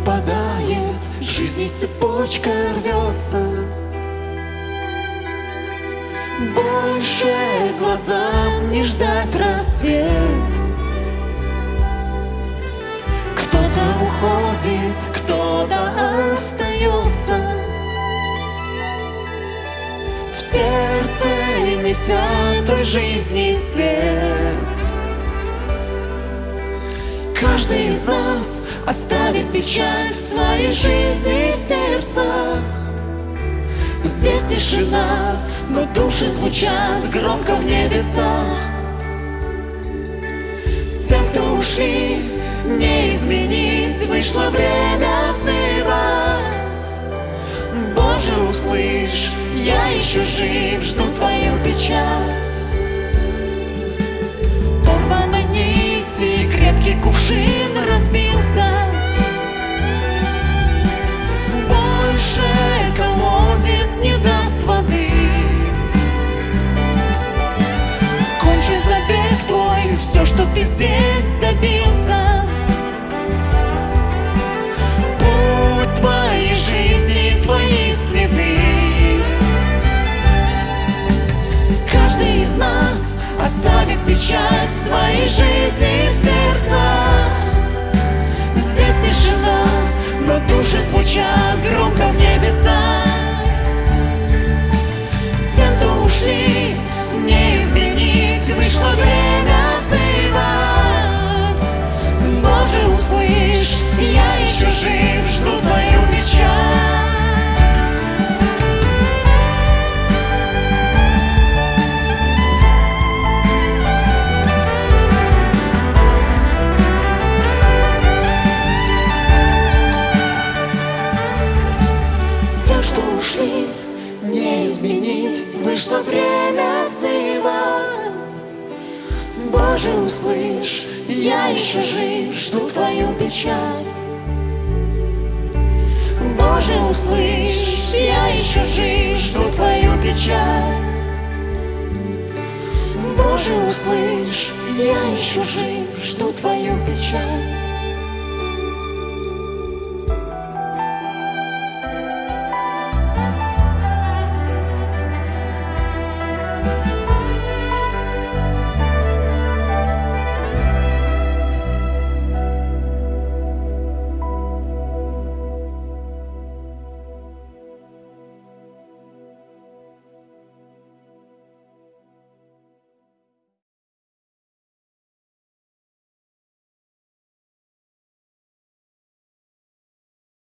Лист опадает, жизни цепочка рвется. Больше глазам не ждать рассвет. Кто-то уходит, кто-то остается. В сердце неся той жизни след Каждый из нас оставит печаль в своей жизни в сердцах. Здесь тишина, но души звучат громко в небесах. Тем, кто ушли, не изменить Вышло время взывать. Боже, услышь, я еще жив, жду твою ты здесь добился. Путь твоей жизни, твои следы. Каждый из нас оставит печать своей жизни в сердце. Здесь тишина, но души звучат громко в небеса Вышло время взывать Боже, услышь, я еще жив, жду твою печать. Боже, услышь, я еще жив, жду твою печать. Боже, услышь, я еще жив, жду твою печать